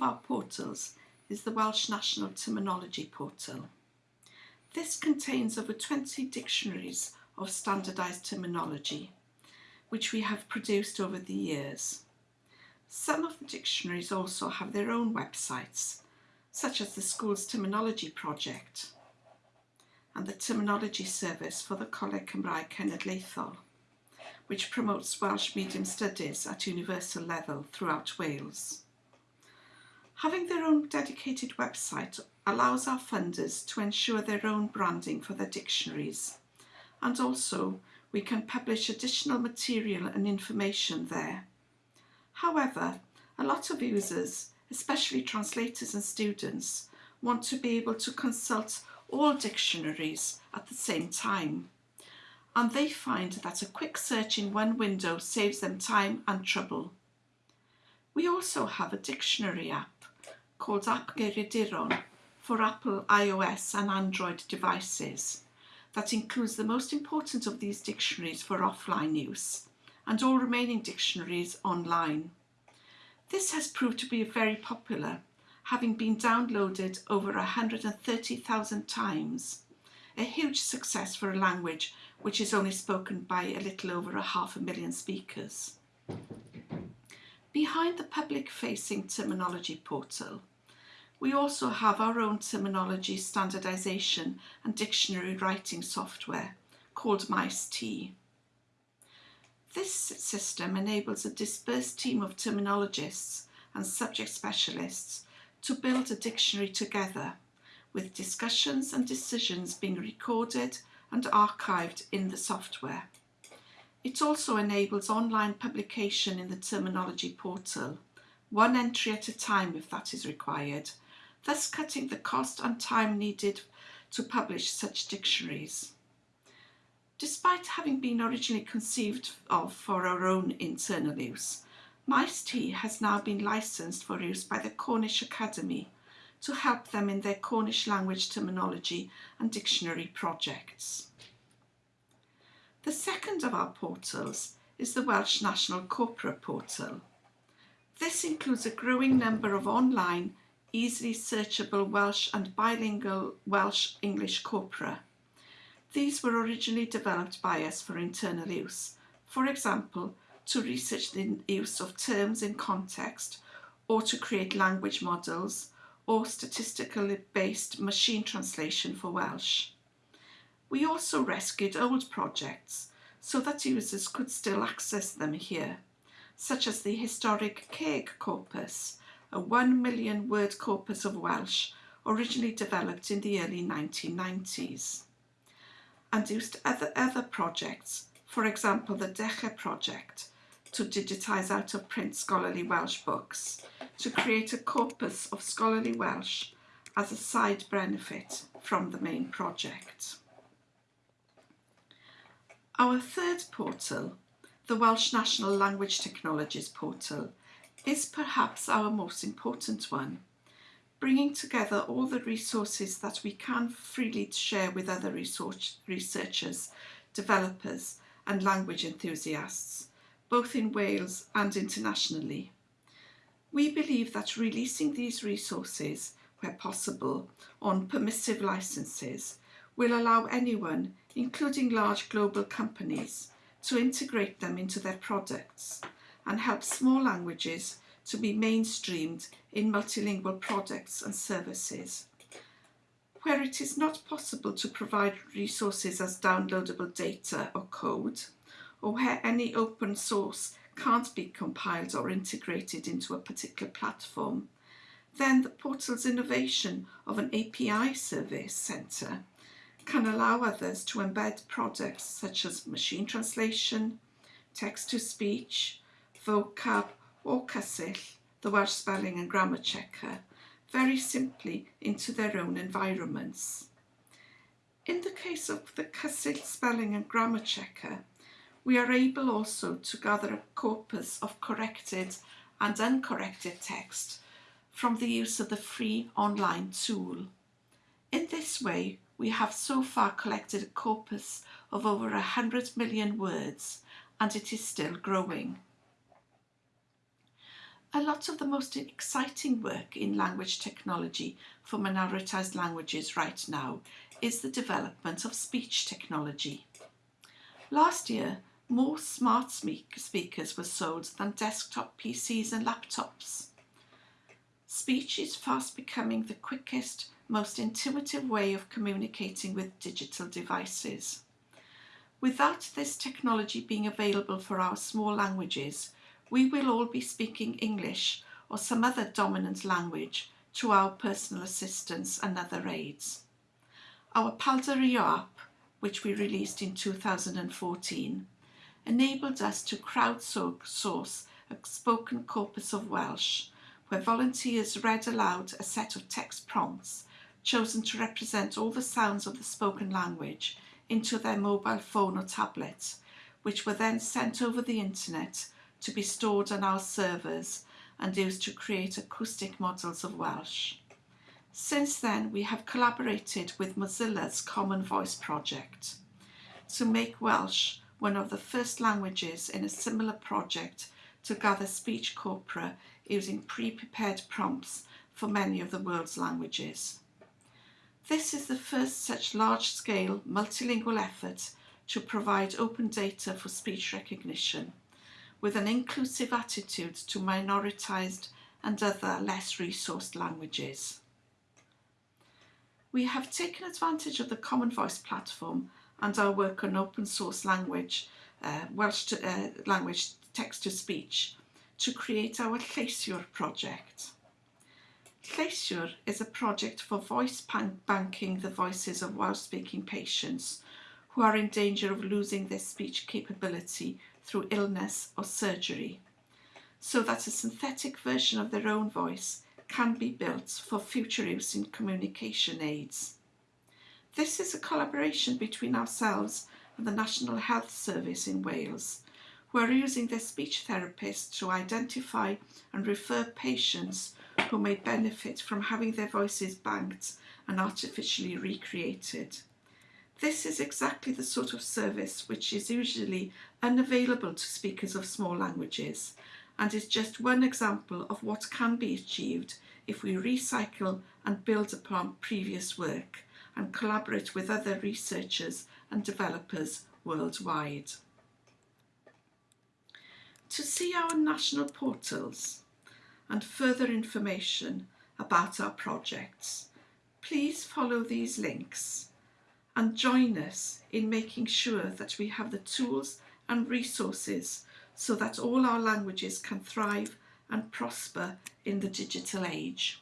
of our portals is the Welsh National Terminology Portal. This contains over 20 dictionaries of standardised terminology, which we have produced over the years. Some of the dictionaries also have their own websites, such as the School's Terminology Project and the Terminology Service for the Coleg Cymraeg Cenedlaethol, which promotes Welsh medium studies at universal level throughout Wales. Having their own dedicated website allows our funders to ensure their own branding for their dictionaries and also we can publish additional material and information there. However, a lot of users, especially translators and students, want to be able to consult all dictionaries at the same time and they find that a quick search in one window saves them time and trouble. We also have a dictionary app called App Geiriaduron for Apple iOS and Android devices that includes the most important of these dictionaries for offline use and all remaining dictionaries online. This has proved to be very popular, having been downloaded over 130,000 times, a huge success for a language which is only spoken by a little over a half a million speakers. Behind the public-facing terminology portal we also have our own terminology standardisation and dictionary writing software called Maes-T. This system enables a dispersed team of terminologists and subject specialists to build a dictionary together with discussions and decisions being recorded and archived in the software. It also enables online publication in the terminology portal, one entry at a time if that is required, thus cutting the cost and time needed to publish such dictionaries. Despite having been originally conceived of for our own internal use, Maes-T has now been licensed for use by the Cornish Academy to help them in their Cornish language terminology and dictionary projects. The second of our portals is the Welsh National Corpora Portal. This includes a growing number of online easily searchable Welsh and bilingual Welsh-English corpora. These were originally developed by us for internal use, for example, to research the use of terms in context or to create language models or statistically based machine translation for Welsh. We also rescued old projects so that users could still access them here, such as the historic Ceg corpus, a 1 million word corpus of Welsh originally developed in the early 1990s and used other, other projects, for example the Deche project, to digitise out of print scholarly Welsh books, to create a corpus of scholarly Welsh as a side benefit from the main project. Our third portal, the Welsh National Language Technologies portal, is perhaps our most important one, bringing together all the resources that we can freely share with other research researchers, developers and language enthusiasts, both in Wales and internationally. We believe that releasing these resources, where possible, on permissive licenses will allow anyone, including large global companies, to integrate them into their products and help small languages to be mainstreamed in multilingual products and services. Where it is not possible to provide resources as downloadable data or code, or where any open source can't be compiled or integrated into a particular platform, then the portal's innovation of an API service centre can allow others to embed products such as machine translation, text-to-speech, vocab or Cysill, the Welsh Spelling and Grammar Checker, very simply into their own environments. In the case of the Cysill Spelling and Grammar Checker, we are able also to gather a corpus of corrected and uncorrected text from the use of the free online tool. In this way, we have so far collected a corpus of over 100 million words and it is still growing. A lot of the most exciting work in language technology for minoritized languages right now is the development of speech technology. Last year, more smart speakers were sold than desktop PCs and laptops. Speech is fast becoming the quickest, most intuitive way of communicating with digital devices. Without this technology being available for our small languages, we will all be speaking English or some other dominant language to our personal assistants and other aides. Our Paldaruo app, which we released in 2014, enabled us to crowdsource a spoken corpus of Welsh, where volunteers read aloud a set of text prompts chosen to represent all the sounds of the spoken language into their mobile phone or tablet, which were then sent over the internet to be stored on our servers and used to create acoustic models of Welsh. Since then, we have collaborated with Mozilla's Common Voice project to make Welsh one of the first languages in a similar project to gather speech corpora using pre-prepared prompts for many of the world's languages. This is the first such large-scale multilingual effort to provide open data for speech recognition with an inclusive attitude to minoritized and other less resourced languages. We have taken advantage of the Common Voice platform and our work on open source language, uh, Welsh to, uh, language text-to-speech to create our Lleisiwr project. Lleisiwr is a project for voice banking the voices of Welsh-speaking patients who are in danger of losing their speech capability through illness or surgery, so that a synthetic version of their own voice can be built for future use in communication aids. This is a collaboration between ourselves and the National Health Service in Wales, who are using their speech therapists to identify and refer patients who may benefit from having their voices banked and artificially recreated. This is exactly the sort of service which is usually unavailable to speakers of small languages and is just one example of what can be achieved if we recycle and build upon previous work and collaborate with other researchers and developers worldwide. To see our national portals and further information about our projects, please follow these links and join us in making sure that we have the tools and resources so that all our languages can thrive and prosper in the digital age.